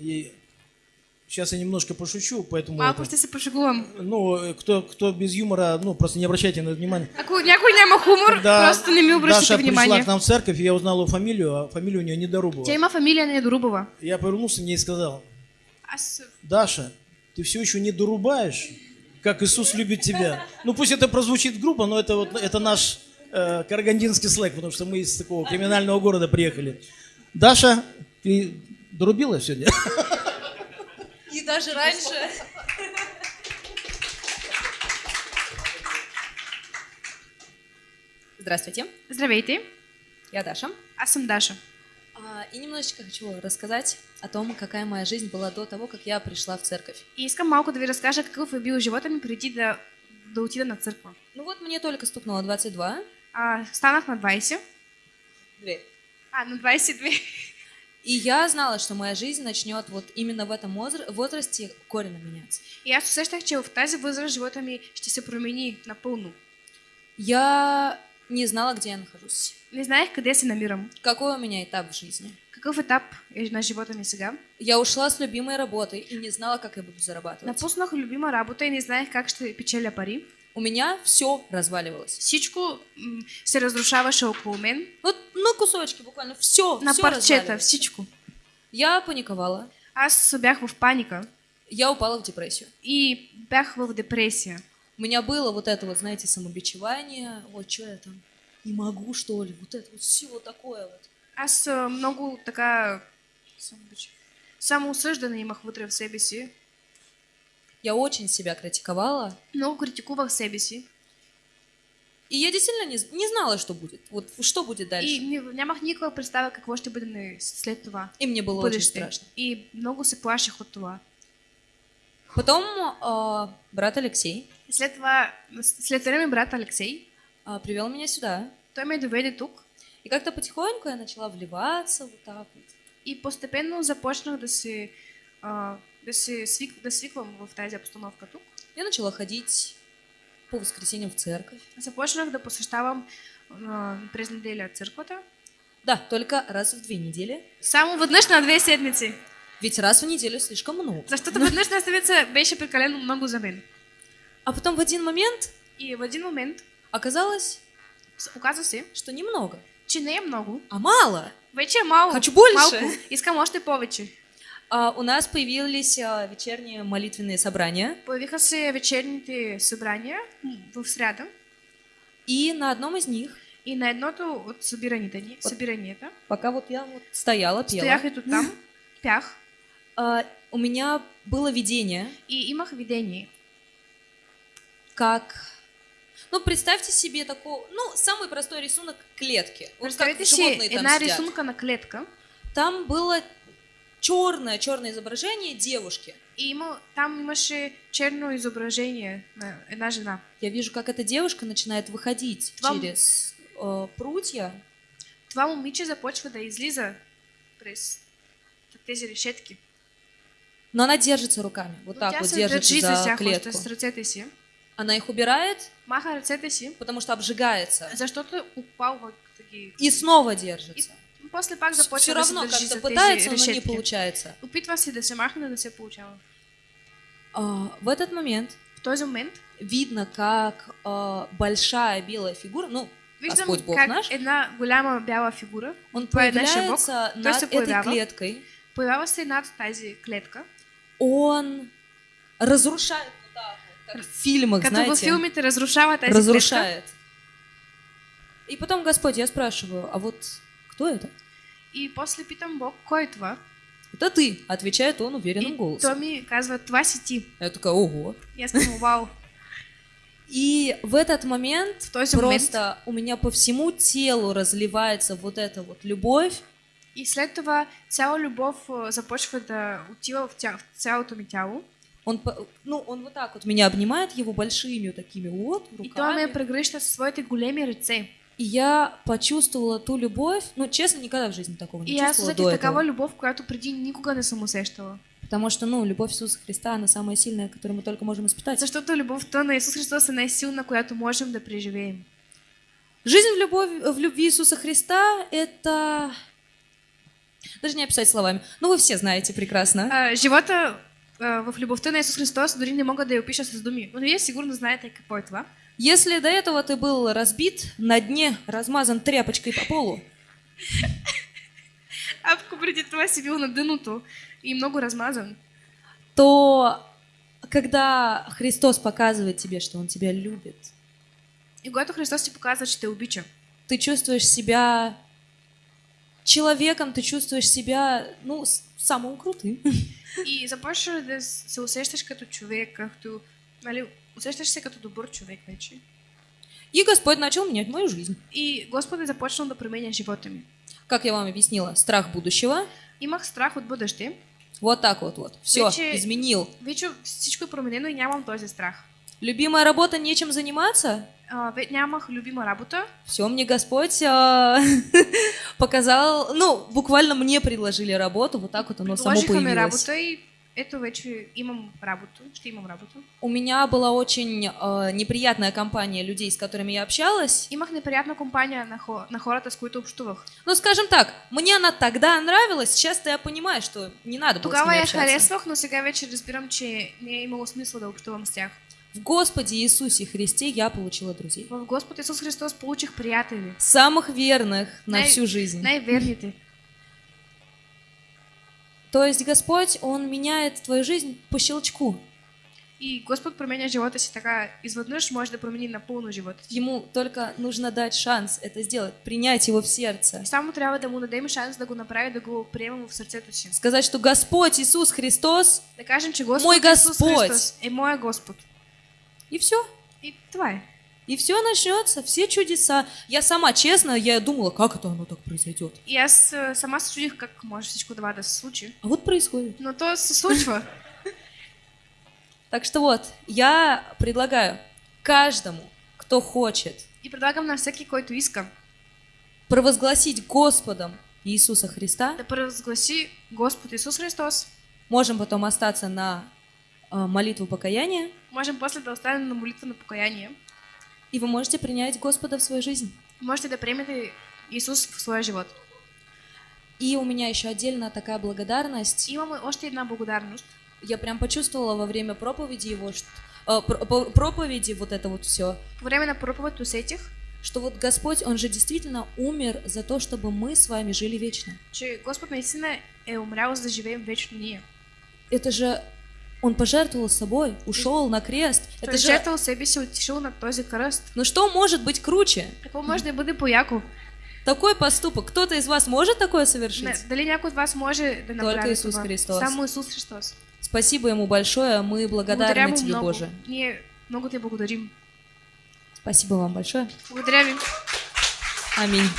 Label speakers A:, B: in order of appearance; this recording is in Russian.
A: И сейчас я немножко пошучу, поэтому...
B: Малко
A: это-
B: ще се пошегувам.
A: ну, э, кто, кто без юмора, ну, просто не обращайте на это внимание.
B: Ако някой няма хумор,
A: Когда
B: просто не ми обръщайте
A: Даша пришла к нам в церковь, я узнал ее фамилию, а фамилия у нее Недорубова.
B: Тя има фамилия Недорубова.
A: Я повернулся к ней и сказал,
B: Аз
A: Даша, ты все еще не дорубаешь, как Иисус любит тебя. Ну пусть это прозвучит грубо, но это вот это наш э, карагандинский слэк, потому что мы из такого криминального города приехали. Даша, ты дорубила сегодня?
C: И даже раньше. Здравствуйте,
B: Здравейте,
C: я Даша.
B: аз съм Даша.
C: А, И немножечко хочу рассказать о том, какая моя жизнь была до того, как я пришла в церковь.
B: И искам малко да ви разкажа какъв е бил живота ми преди да, да отида на църква.
C: Ну вот мне только стукнуло 22.
B: А, станах на 20.
C: Две.
B: А, на 22.
C: И я знала, что моя жизнь начнет вот именно в этом возра- возрасте коренно меняться.
B: И аз усещах, че в тази възраст живота ми ще се промени напълно.
C: Я не знала, где я нахожусь.
B: Не знаех къде се намирам.
C: Какой у меня этап в жизни.
B: Какъв етап е на живота ми сега.
C: Я ушла с любимой работы и не знала, как я буду зарабатывать.
B: Напуснах любима работа и не знаех как ще печеля пари.
C: У меня все разваливалось.
B: Всичко се разрушаваше около мен.
C: Вот на кусочки буквально все.
B: На парчета, всичко.
C: Я паниковала.
B: Аз бях в паника
C: Я упала в депрессию.
B: и бях в депресия.
C: У меня было вот это вот, знаете, самобичевание. Вот что я там не могу, что ли. Вот это вот все вот такое вот.
B: Аз а, много така самоосъждане имах вътре в себе си.
C: Я очень себя критиковала.
B: Много критикувах себе си.
C: И я действительно не, не знала, что будет. Вот что будет дальше.
B: И
C: И,
B: не- нямах никаква представа какво ще бъде на- след това.
C: мне было очень
B: бъдеще.
C: страшно.
B: И много се плаших от това.
C: Потом а, брат Алексей
B: И след това, след време брат Алексей,
C: а, привел меня сюда.
B: той ме доведе тук
C: И как-то потихоньку я начала вливаться вот так вот.
B: и постепенно започнах да се, а, да се свик, да свиквам в тази обстановка тук.
C: Я начала ходить по воскресеньям в церковь.
B: Започнах да посещавам а, през неделя църквата.
C: Да, только раз в две недели.
B: Само веднъж на две седмици.
C: Ведь раз в неделю слишком много.
B: Защото веднъж на седмица беше прекалено много за мен.
C: А потом в один момент
B: И в един момент
C: оказалось,
B: с- оказа се,
C: что немного,
B: че не много.
C: а мало.
B: Вече е малко.
C: Хочу больше.
B: Малко. Искам още повече.
C: А, у нас появились а, вечерние молитвенные собрания.
B: Вечерните събрания м, в сряда.
C: И на одном из них,
B: И на едното от събираните ни,
C: От-
B: събиранията,
C: пока вот я вот стояла, пела,
B: стоях ето там, пях
C: а, у меня было видение,
B: и имах видение.
C: как... Ну, представьте себе такой, ну, самый простой рисунок клетки. Вот как животные там сидят.
B: рисунка на клетка
C: Там было черное, черное изображение девушки.
B: и има, там имаше черно изображение на една жена.
C: Я вижу, как эта девушка начинает выходить
B: Вам-
C: через э, прутья.
B: Това момиче започва да излиза през тези решетки.
C: Но она держится руками, вот
B: Но
C: так
B: тя
C: вот держится
B: за
C: за клетку. Она их убирает,
B: Маха
C: потому что обжигается.
B: защото упалва да ги...
C: И снова держится.
B: И после пак започва
C: Все
B: да
C: равно
B: държи
C: как-то пытается, но не
B: решетки.
C: получается.
B: Опитва се да се махне, да не се получава.
C: А, в этот момент
B: В този момент
C: видно, как а, большая белая фигура, ну,
B: виждам
C: Господь Бог
B: как
C: наш,
B: една голяма бяла фигура
C: он появляется
B: Той
C: над этой клеткой.
B: появява се над тази клетка.
C: Он разрушает вот так вот, как в фильмах,
B: във
C: знаете,
B: филмите разрушава тази клетка.
C: разрушает. И потом, Господь, я спрашиваю, а вот кто это?
B: И после питам Бог, кой това?
C: Это ты, отвечает он уверенным
B: И
C: голосом.
B: той ми казва, това си ти.
C: Я такая, ого.
B: Аз казвам, вау.
C: И в этот момент
B: В този момент
C: просто у меня по всему телу разливается вот эта вот любовь,
B: и след това цяла любов а, започва да отива в, тя, в цялото ми тяло.
C: Он, ну, он вот так вот меня обнимает его большими такими вот
B: И той ме
C: руками.
B: прегръща своите големи ръце.
C: И я почувствовала ту любовь, ну, честно, никогда в жизни такого не
B: И
C: чувствовала до этого.
B: любов, която преди никога не съм усещала.
C: Потому что, ну, любовь Иисуса Христа, она самая сильная, которую мы только можем испытать.
B: Защото любовта на Исус Христос е най-силна, която можем да преживеем.
C: Жизнь в, любовь, в любви Иисуса Христа — это... Даже не описать словами. Ну, вы все знаете прекрасно.
B: А, живота а, в любовта на Исус Христос дори не мога да я опиша с думи. Но вие сигурно знаете какво е това.
C: Если до этого ты был разбит, на дне размазан тряпочкой по полу,
B: това си бил на дъното и много размазан,
C: то когда Христос показывает тебе, что Он тебя любит,
B: и когато Христос ти показва, че те обича,
C: ты чувствуешь себя человеком, ты чувствуешь себя, ну, самым крутым.
B: и започваш да се усещаш като човек, като, нали, усещаш се като добър човек вече.
C: И Господь начал менять мою жизнь.
B: И Господ е започнал да променя живота ми.
C: Как я вам объяснила, страх будущего.
B: Имах страх от бъдеще,
C: Вот так вот, вот. Все,
B: Вече-
C: изменил.
B: вече всичко е променено и нямам този страх.
C: Любимая работа, нечем заниматься?
B: А, ве- нямах любима работа,
C: Все, мне Господь а, показал, ну, буквально мне предложили работу, вот так вот оно само появилось.
B: работа и ето вече имам работа, ще имам работа.
C: У меня была очень а, неприятная компания людей, с которыми я общалась.
B: Имах неприятна компания на, хо, на хората, с които общувах.
C: Ну, скажем так, мне она тогда нравилась, сейчас-то я понимаю, что не надо было с
B: Тогава
C: ними
B: я
C: общаться.
B: харесвах, но сега вече разбирам, че не имало смисъл да общувам с тях.
C: В Господе Иисусе Христе я получила друзей.
B: В Господ Исус Христос получих приятели.
C: Самых верных на
B: Най-
C: всю жизнь.
B: Най-верните.
C: То есть Господь, Он меняет твою жизнь по щелчку.
B: И Господ променя живота си така изведнъж може да промени напълно живота ти.
C: Ему только нужно дать шанс это сделать, принять его в сердце.
B: И само трябва да му дадем шанс да го направи, да го в сърцето си.
C: Сказать, что Господь Иисус Христос,
B: Да кажем, че Господ
C: Мой Господь.
B: Христос е моя Господ.
C: и все.
B: И е.
C: И все начнется, все чудеса. Я сама, честно, я думала, как это оно так произойдет.
B: Аз а, сама чудих как може всичко това да се случи.
C: А вот происходит.
B: Но то случва.
C: Так что вот, я предлагаю каждому, кто хочет
B: И предлагам на всеки, който иска
C: провозгласить Господом Иисуса Христа.
B: да провъзгласи Господ Исус Христос.
C: Можем потом остаться на а, молитву покаяния,
B: Можем после останем на молитва на покаяние.
C: И вы можете принять Господа в свою жизнь.
B: Можете да приемете Исус в своя живот.
C: И у меня еще отдельно такая благодарность.
B: Имаме още една благодарност.
C: Я прям почувствовала во время проповеди его, что, по- проповеди вот это вот все,
B: По време на проповед усетих,
C: что вот Господь, Он же действительно умер за то, чтобы мы с вами жили вечно.
B: че Господ наистина е умрял за да живеем вечно ние.
C: Это же Он пожертвовал собой, ушел на крест. Это же,
B: жертвал себе отишъл на този кръст.
C: ну что может быть круче?
B: Какво може да бъде по-яко?
C: Такой поступок. Кто-то из вас может такое совершить?
B: Не, дали някой от вас може да направи
C: Исус
B: това?
C: Христос.
B: Само Исус Христос.
C: Спасибо ему большое, мы благодарны тебе,
B: много.
C: Боже.
B: Ние много те благодарим.
C: Спасибо вам большое.
B: Благодаря ви.
C: Аминь.